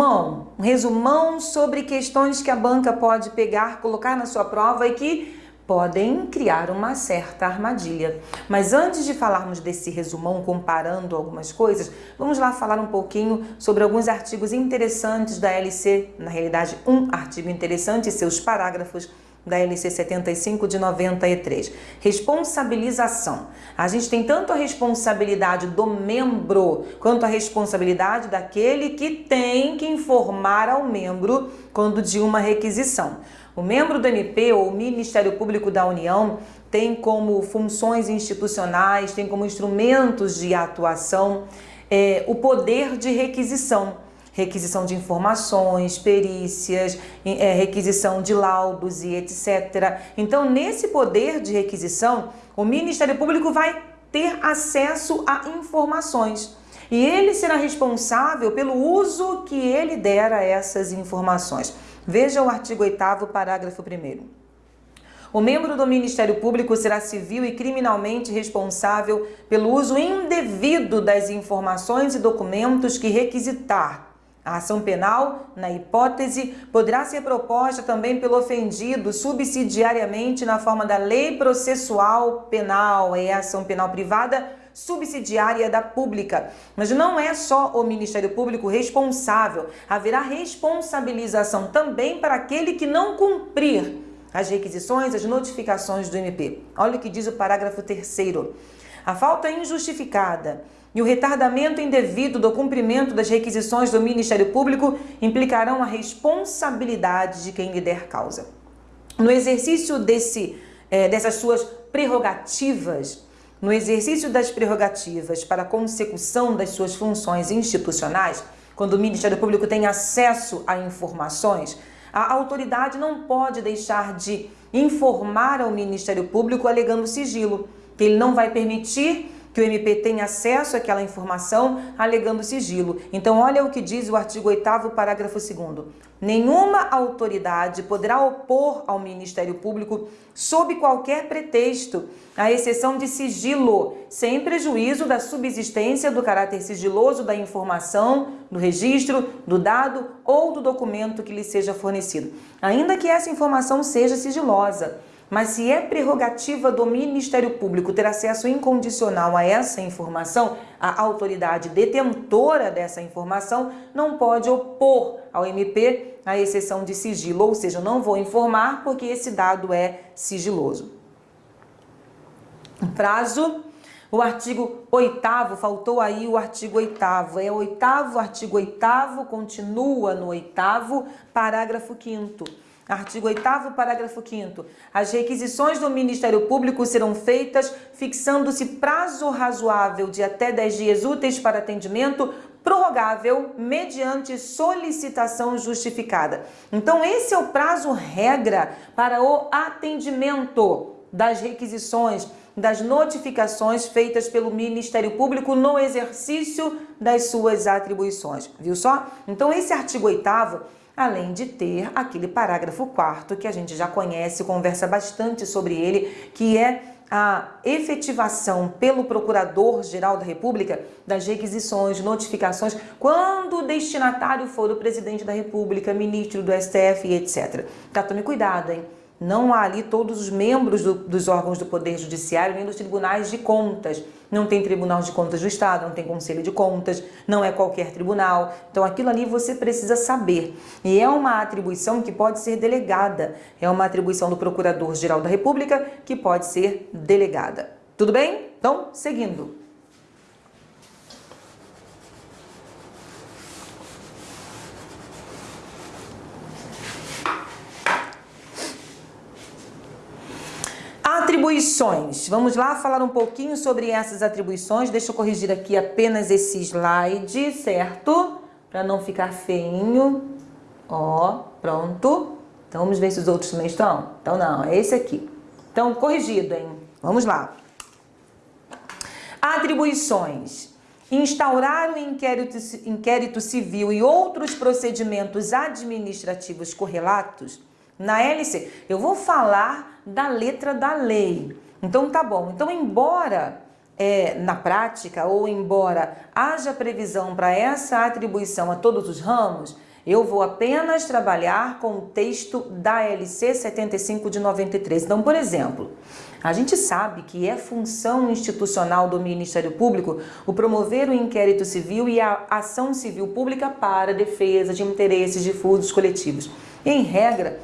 resumão, um resumão sobre questões que a banca pode pegar, colocar na sua prova e que podem criar uma certa armadilha. Mas antes de falarmos desse resumão comparando algumas coisas, vamos lá falar um pouquinho sobre alguns artigos interessantes da LC, na realidade um artigo interessante e seus parágrafos da LC 75 de 93. Responsabilização. A gente tem tanto a responsabilidade do membro quanto a responsabilidade daquele que tem que informar ao membro quando de uma requisição. O membro do MP ou Ministério Público da União tem como funções institucionais, tem como instrumentos de atuação é, o poder de requisição. Requisição de informações, perícias, é, requisição de laudos e etc. Então, nesse poder de requisição, o Ministério Público vai ter acesso a informações. E ele será responsável pelo uso que ele der a essas informações. Veja o artigo 8 parágrafo 1 o membro do Ministério Público será civil e criminalmente responsável pelo uso indevido das informações e documentos que requisitar. A ação penal, na hipótese, poderá ser proposta também pelo ofendido subsidiariamente na forma da lei processual penal, é a ação penal privada subsidiária da pública. Mas não é só o Ministério Público responsável, haverá responsabilização também para aquele que não cumprir as requisições, as notificações do MP. Olha o que diz o parágrafo 3 A falta injustificada e o retardamento indevido do cumprimento das requisições do Ministério Público implicarão a responsabilidade de quem lhe der causa. No exercício desse, é, dessas suas prerrogativas, no exercício das prerrogativas para a consecução das suas funções institucionais, quando o Ministério Público tem acesso a informações, a autoridade não pode deixar de informar ao Ministério Público alegando sigilo, que ele não vai permitir que o MP tenha acesso àquela informação alegando sigilo. Então, olha o que diz o artigo 8 parágrafo 2 Nenhuma autoridade poderá opor ao Ministério Público, sob qualquer pretexto, a exceção de sigilo, sem prejuízo da subsistência do caráter sigiloso da informação, do registro, do dado ou do documento que lhe seja fornecido, ainda que essa informação seja sigilosa. Mas se é prerrogativa do Ministério Público ter acesso incondicional a essa informação, a autoridade detentora dessa informação não pode opor ao MP a exceção de sigilo, ou seja, não vou informar porque esse dado é sigiloso. Prazo o artigo 8 faltou aí o artigo 8 é o oitavo, artigo 8 continua no oitavo, parágrafo 5 Artigo 8 parágrafo 5 As requisições do Ministério Público serão feitas fixando-se prazo razoável de até 10 dias úteis para atendimento, prorrogável mediante solicitação justificada. Então esse é o prazo regra para o atendimento das requisições, das notificações feitas pelo Ministério Público no exercício das suas atribuições. Viu só? Então esse artigo 8 além de ter aquele parágrafo 4 que a gente já conhece, conversa bastante sobre ele, que é a efetivação pelo Procurador-Geral da República das requisições, notificações, quando o destinatário for o Presidente da República, ministro do STF etc. Tá, tome cuidado, hein? Não há ali todos os membros do, dos órgãos do Poder Judiciário nem dos tribunais de contas. Não tem Tribunal de Contas do Estado, não tem Conselho de Contas, não é qualquer tribunal. Então aquilo ali você precisa saber. E é uma atribuição que pode ser delegada. É uma atribuição do Procurador-Geral da República que pode ser delegada. Tudo bem? Então, seguindo. Atribuições. Vamos lá falar um pouquinho sobre essas atribuições. Deixa eu corrigir aqui apenas esse slide, certo? Para não ficar feinho. Ó, pronto. Então vamos ver se os outros também estão. Então não, é esse aqui. Então corrigido, hein? Vamos lá. Atribuições. Instaurar o inquérito, inquérito civil e outros procedimentos administrativos correlatos na hélice, eu vou falar da letra da lei. Então tá bom. Então, embora é, na prática ou embora haja previsão para essa atribuição a todos os ramos, Eu vou apenas trabalhar com o texto da LC 75 de 93. Então, por exemplo, a gente sabe que é função institucional do Ministério Público o promover o inquérito civil e a ação civil pública para defesa de interesses difusos coletivos. Em regra,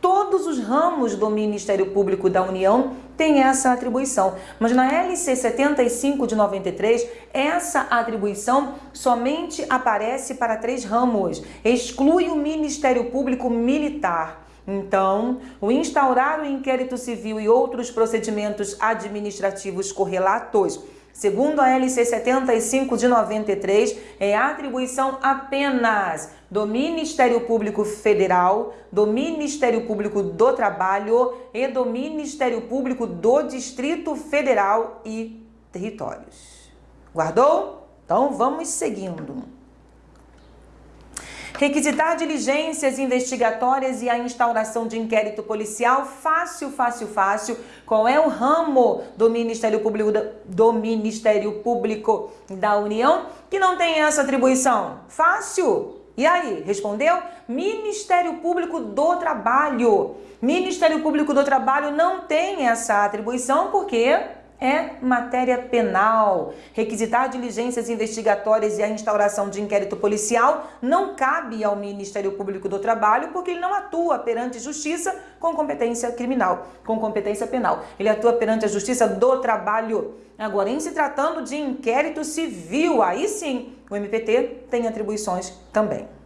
todos os ramos do Ministério Público da União têm essa atribuição. Mas na LC 75 de 93, essa atribuição somente aparece para três ramos. Exclui o Ministério Público Militar. Então, o instaurar o inquérito civil e outros procedimentos administrativos correlatos Segundo a LC 75 de 93, é atribuição apenas do Ministério Público Federal, do Ministério Público do Trabalho e do Ministério Público do Distrito Federal e Territórios. Guardou? Então vamos seguindo. Requisitar diligências investigatórias e a instauração de inquérito policial, fácil, fácil, fácil. Qual é o ramo do Ministério Público do Ministério Público da União que não tem essa atribuição? Fácil. E aí, respondeu? Ministério Público do Trabalho. Ministério Público do Trabalho não tem essa atribuição porque é matéria penal. Requisitar diligências investigatórias e a instauração de inquérito policial não cabe ao Ministério Público do Trabalho porque ele não atua perante justiça com competência criminal, com competência penal. Ele atua perante a Justiça do Trabalho. Agora, em se tratando de inquérito civil, aí sim, o MPT tem atribuições também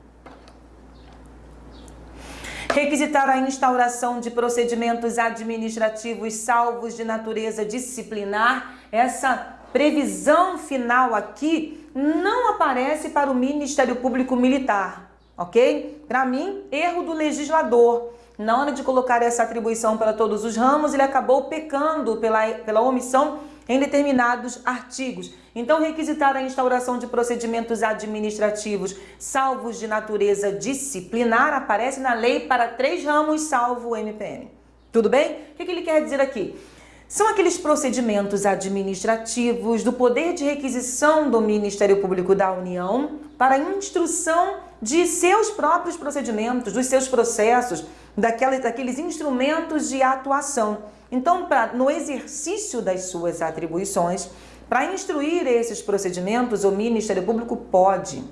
requisitar a instauração de procedimentos administrativos salvos de natureza disciplinar. Essa previsão final aqui não aparece para o Ministério Público Militar, ok? Para mim, erro do legislador. Na hora de colocar essa atribuição para todos os ramos, ele acabou pecando pela, pela omissão em determinados artigos. Então, requisitar a instauração de procedimentos administrativos salvos de natureza disciplinar aparece na lei para três ramos, salvo o MPM. Tudo bem? O que ele quer dizer aqui? São aqueles procedimentos administrativos do poder de requisição do Ministério Público da União para instrução de seus próprios procedimentos, dos seus processos, daqueles, instrumentos de atuação. Então, pra, no exercício das suas atribuições, para instruir esses procedimentos, o Ministério Público pode.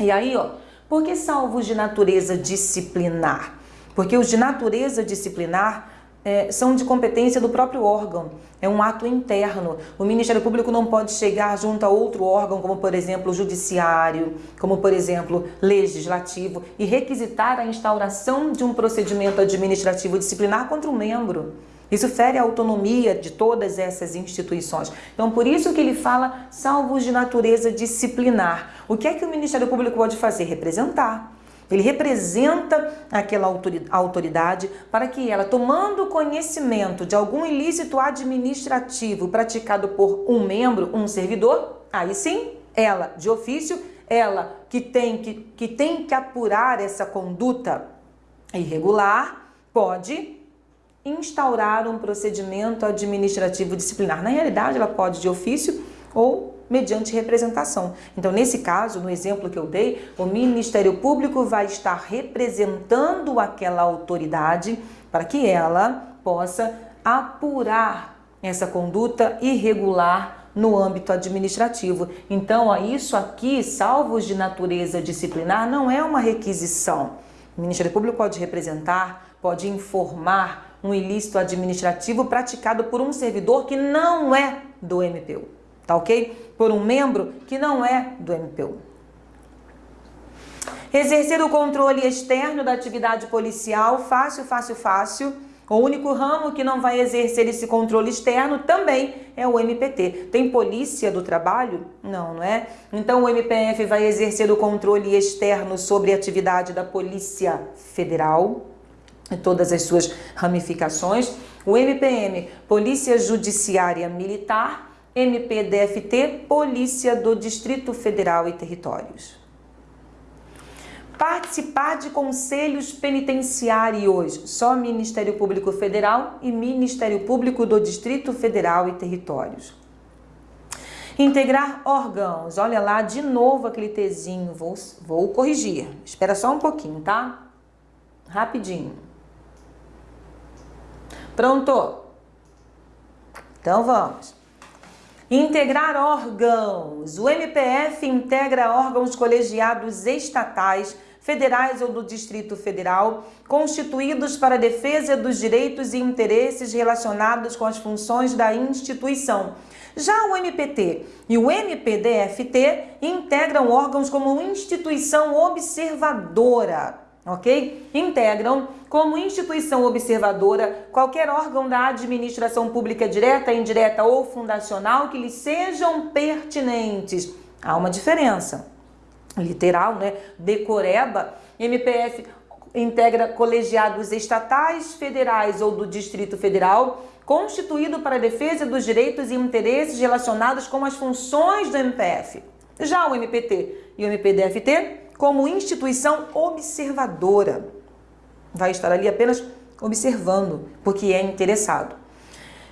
E aí, ó, por que salvos de natureza disciplinar? Porque os de natureza disciplinar é, são de competência do próprio órgão, é um ato interno. O Ministério Público não pode chegar junto a outro órgão, como por exemplo o Judiciário, como por exemplo Legislativo, e requisitar a instauração de um procedimento administrativo disciplinar contra um membro. Isso fere a autonomia de todas essas instituições. Então, por isso que ele fala salvos de natureza disciplinar. O que é que o Ministério Público pode fazer? Representar. Ele representa aquela autoridade para que ela, tomando conhecimento de algum ilícito administrativo praticado por um membro, um servidor, aí sim, ela, de ofício, ela que tem que, que, tem que apurar essa conduta irregular, pode instaurar um procedimento administrativo disciplinar. Na realidade, ela pode de ofício ou mediante representação. Então, nesse caso, no exemplo que eu dei, o Ministério Público vai estar representando aquela autoridade para que ela possa apurar essa conduta irregular no âmbito administrativo. Então, isso aqui, salvos de natureza disciplinar, não é uma requisição. O Ministério Público pode representar, pode informar um ilícito administrativo praticado por um servidor que não é do MPU, tá ok? Por um membro que não é do MPU. Exercer o controle externo da atividade policial, fácil, fácil, fácil. O único ramo que não vai exercer esse controle externo também é o MPT. Tem polícia do trabalho? Não, não é? Então o MPF vai exercer o controle externo sobre a atividade da Polícia Federal, e todas as suas ramificações. O MPM, Polícia Judiciária Militar, MPDFT, Polícia do Distrito Federal e Territórios. Participar de conselhos penitenciários, só Ministério Público Federal e Ministério Público do Distrito Federal e Territórios Integrar órgãos. Olha lá, de novo aquele Tzinho. Vou, vou corrigir. Espera só um pouquinho, tá? Rapidinho. Pronto? Então vamos. Integrar órgãos. O MPF integra órgãos colegiados estatais, federais ou do Distrito Federal, constituídos para defesa dos direitos e interesses relacionados com as funções da instituição. Já o MPT e o MPDFT integram órgãos como instituição observadora ok? Integram como instituição observadora qualquer órgão da administração pública direta, indireta ou fundacional que lhes sejam pertinentes. Há uma diferença literal, né? Decoreba, MPF integra colegiados estatais, federais ou do Distrito Federal, constituído para a defesa dos direitos e interesses relacionados com as funções do MPF. Já o MPT e o MPDFT como instituição observadora. Vai estar ali apenas observando, porque é interessado.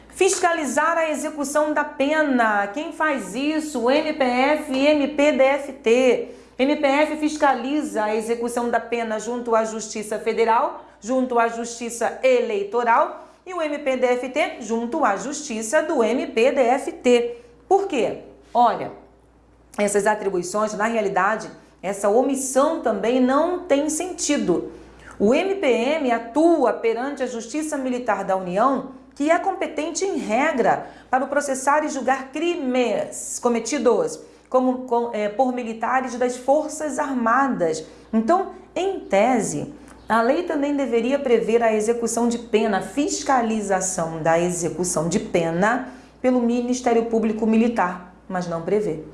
Fiscalizar a execução da pena. Quem faz isso? MPF e MPDFT. MPF fiscaliza a execução da pena junto à Justiça Federal, junto à Justiça Eleitoral e o MPDFT junto à Justiça do MPDFT. Por quê? Olha, essas atribuições, na realidade, essa omissão também não tem sentido. O MPM atua perante a Justiça Militar da União, que é competente em regra para processar e julgar crimes cometidos como, com, é, por militares das Forças Armadas. Então, em tese, a lei também deveria prever a execução de pena, fiscalização da execução de pena pelo Ministério Público Militar, mas não prevê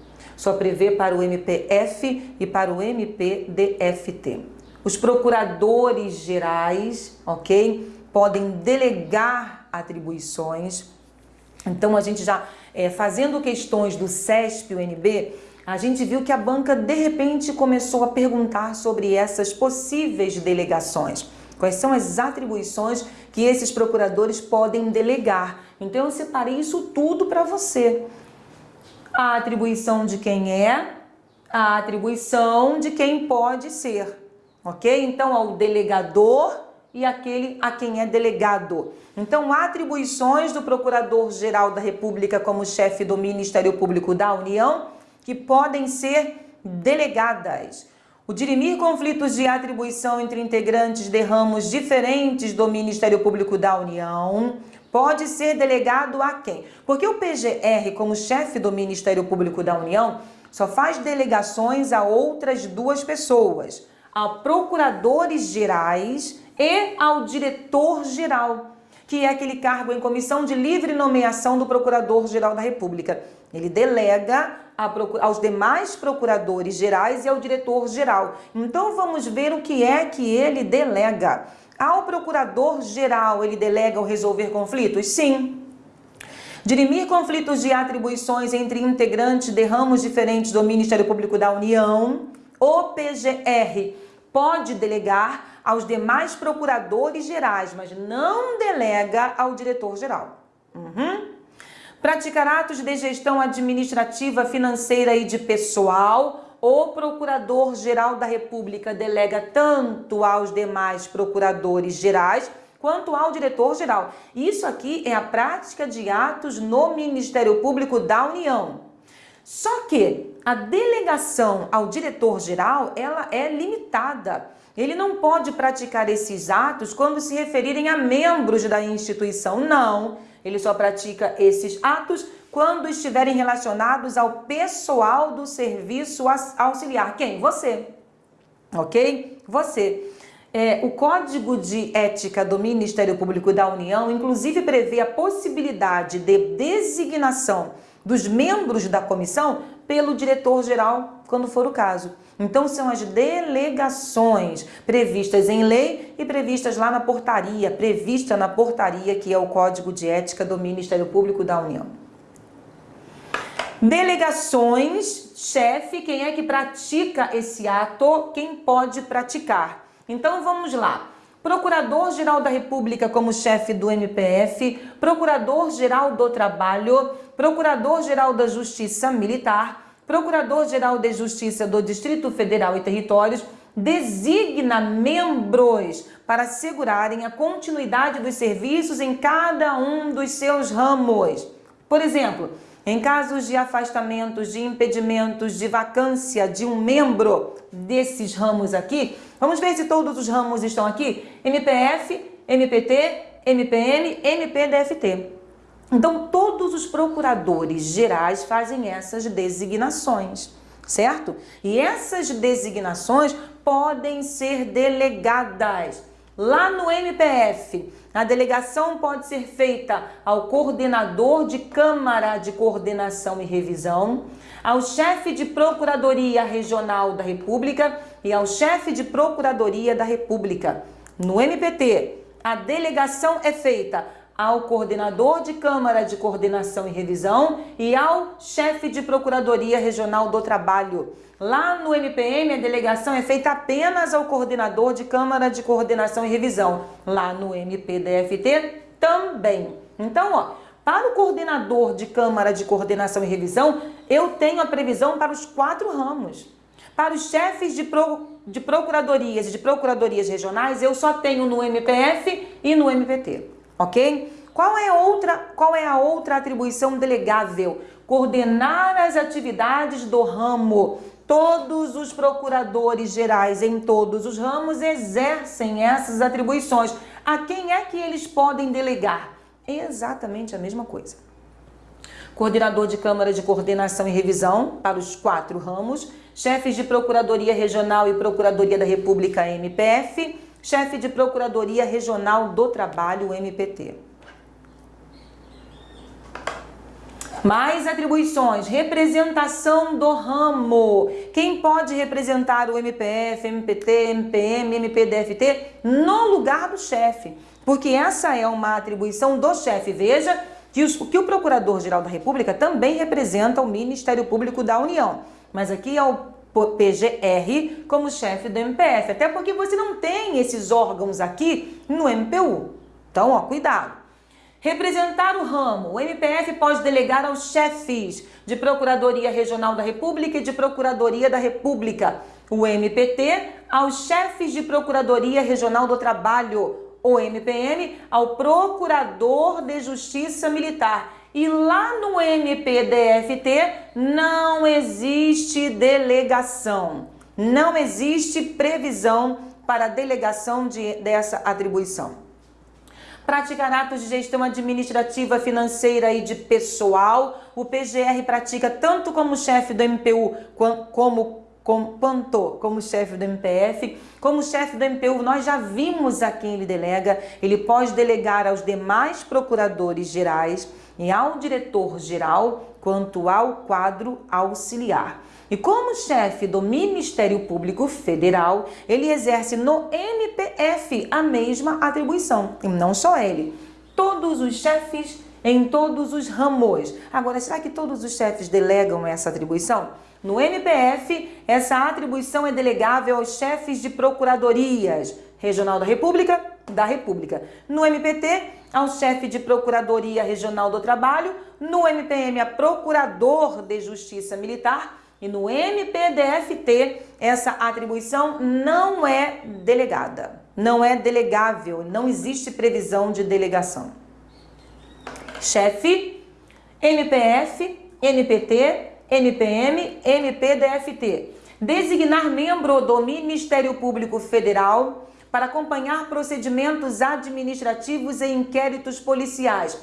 só prevê para o MPF e para o MPDFT. Os procuradores gerais, ok, podem delegar atribuições. Então, a gente já é, fazendo questões do CESP, UNB, a gente viu que a banca de repente começou a perguntar sobre essas possíveis delegações. Quais são as atribuições que esses procuradores podem delegar? Então eu separei isso tudo para você a atribuição de quem é, a atribuição de quem pode ser, ok? Então, ao delegador e aquele a quem é delegado. Então, atribuições do Procurador-Geral da República como chefe do Ministério Público da União que podem ser delegadas. O dirimir conflitos de atribuição entre integrantes de ramos diferentes do Ministério Público da União, pode ser delegado a quem? Porque o PGR, como chefe do Ministério Público da União, só faz delegações a outras duas pessoas, a procuradores gerais e ao diretor-geral, que é aquele cargo em comissão de livre nomeação do Procurador-Geral da República. Ele delega aos demais procuradores gerais e ao diretor-geral. Então vamos ver o que é que ele delega. Ao procurador-geral, ele delega o resolver conflitos? Sim. Dirimir conflitos de atribuições entre integrantes de ramos diferentes do Ministério Público da União, o PGR pode delegar aos demais procuradores gerais, mas não delega ao diretor-geral. Uhum. Praticar atos de gestão administrativa, financeira e de pessoal o Procurador-Geral da República delega tanto aos demais procuradores gerais quanto ao diretor-geral. Isso aqui é a prática de atos no Ministério Público da União. Só que a delegação ao diretor-geral, ela é limitada. Ele não pode praticar esses atos quando se referirem a membros da instituição, não. Ele só pratica esses atos quando estiverem relacionados ao pessoal do serviço auxiliar. Quem? Você. Ok? Você. É, o Código de Ética do Ministério Público da União, inclusive, prevê a possibilidade de designação dos membros da comissão pelo diretor-geral, quando for o caso. Então, são as delegações previstas em lei e previstas lá na portaria, prevista na portaria, que é o Código de Ética do Ministério Público da União. Delegações, chefe, quem é que pratica esse ato? Quem pode praticar? Então vamos lá. Procurador-Geral da República como chefe do MPF, Procurador-Geral do Trabalho, Procurador-Geral da Justiça Militar, Procurador-Geral de Justiça do Distrito Federal e Territórios, designa membros para assegurarem a continuidade dos serviços em cada um dos seus ramos. Por exemplo, em casos de afastamentos, de impedimentos, de vacância de um membro desses ramos aqui, vamos ver se todos os ramos estão aqui: MPF, MPT, MPM, MPDFT. Então, todos os procuradores gerais fazem essas designações, certo? E essas designações podem ser delegadas. Lá no MPF, a delegação pode ser feita ao coordenador de Câmara de Coordenação e Revisão, ao chefe de Procuradoria Regional da República e ao chefe de Procuradoria da República. No MPT, a delegação é feita ao coordenador de Câmara de Coordenação e Revisão e ao chefe de Procuradoria Regional do Trabalho. Lá no MPM, a delegação é feita apenas ao coordenador de Câmara de Coordenação e Revisão. Lá no MPDFT, também. Então, ó, para o coordenador de Câmara de Coordenação e Revisão, eu tenho a previsão para os quatro ramos. Para os chefes de, pro, de procuradorias e de procuradorias regionais, eu só tenho no MPF e no MPT ok? Qual é, outra, qual é a outra atribuição delegável? Coordenar as atividades do ramo. Todos os procuradores gerais em todos os ramos exercem essas atribuições. A quem é que eles podem delegar? Exatamente a mesma coisa. Coordenador de Câmara de Coordenação e Revisão para os quatro ramos, chefes de Procuradoria Regional e Procuradoria da República MPF, chefe de Procuradoria Regional do Trabalho, MPT. Mais atribuições, representação do ramo. Quem pode representar o MPF, MPT, MPM, MPDFT no lugar do chefe? Porque essa é uma atribuição do chefe. Veja que, os, que o Procurador-Geral da República também representa o Ministério Público da União. Mas aqui é o PGR como chefe do MPF, até porque você não tem esses órgãos aqui no MPU. Então, ó, cuidado. Representar o ramo. O MPF pode delegar aos chefes de Procuradoria Regional da República e de Procuradoria da República. O MPT aos chefes de Procuradoria Regional do Trabalho. O MPM ao Procurador de Justiça Militar e lá no MPDFT não existe delegação, não existe previsão para delegação de, dessa atribuição. Praticar atos de gestão administrativa, financeira e de pessoal. O PGR pratica tanto como chefe do MPU como quanto como chefe do MPF, como chefe do MPU, nós já vimos a quem ele delega, ele pode delegar aos demais procuradores gerais e ao diretor-geral quanto ao quadro auxiliar. E como chefe do Ministério Público Federal, ele exerce no MPF a mesma atribuição. E não só ele, todos os chefes em todos os ramos. Agora, será que todos os chefes delegam essa atribuição? No MPF, essa atribuição é delegável aos chefes de procuradorias, Regional da República, da República. No MPT, ao chefe de Procuradoria Regional do Trabalho, no MPM, a Procurador de Justiça Militar e no MPDFT, essa atribuição não é delegada, não é delegável, não existe previsão de delegação. Chefe, MPF, NPT, MPM, MPDFT. Designar membro do Ministério Público Federal para acompanhar procedimentos administrativos e inquéritos policiais.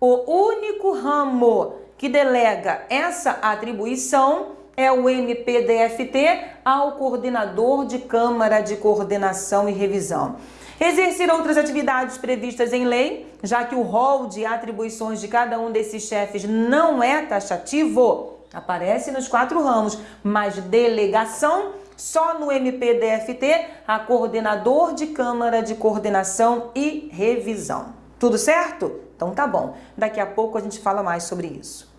O único ramo que delega essa atribuição é o MPDFT ao coordenador de Câmara de Coordenação e Revisão. Exercer outras atividades previstas em lei, já que o rol de atribuições de cada um desses chefes não é taxativo, aparece nos quatro ramos, mas delegação só no MPDFT, a coordenador de Câmara de Coordenação e Revisão. Tudo certo? Então tá bom. Daqui a pouco a gente fala mais sobre isso.